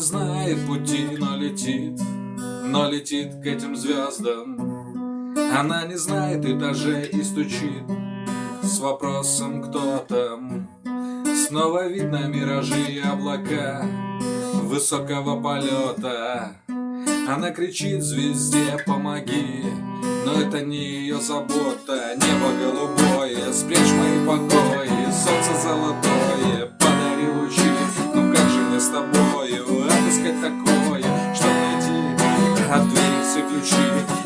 знает пути, но летит, но летит к этим звездам. Она не знает этажей и стучит с вопросом «Кто там?». Снова видно миражи и облака высокого полета. Она кричит звезде «Помоги!» Но это не ее забота Небо голубое, спрячь мои покои Солнце отыскать такое Чтоб найти от двери все ключи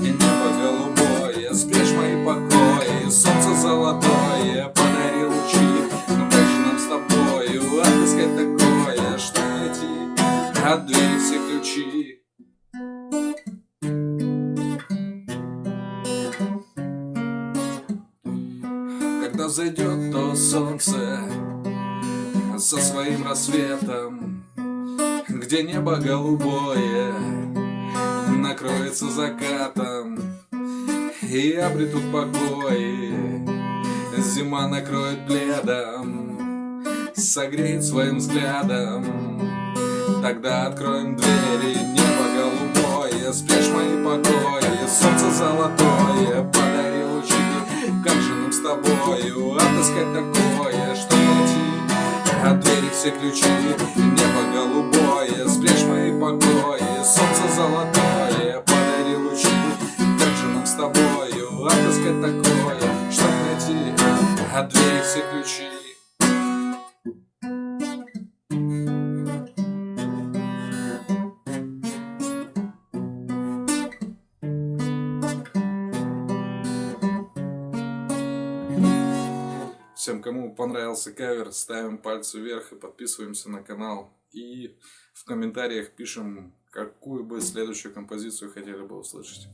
И небо голубое, спрячь мои покои Солнце золотое, подари лучи Ну как нам с тобою. Отыскать такое Чтоб найти от двери все ключи. Когда зайдет то солнце со своим рассветом, Где небо голубое накроется закатом, И обретут покой, зима накроет пледом, Согреет своим взглядом, Тогда откроем двери, небо голубое, Спрячь мои покои, солнце золотое, подари лучи, как же нам с тобою отыскать такое, что от двери все ключи, небо голубое, спрячь мои покои, солнце золотое, подари лучи, как же нам с тобою отыскать такое, что найти от двери все ключи. Всем, кому понравился кавер, ставим пальцы вверх и подписываемся на канал. И в комментариях пишем, какую бы следующую композицию хотели бы услышать.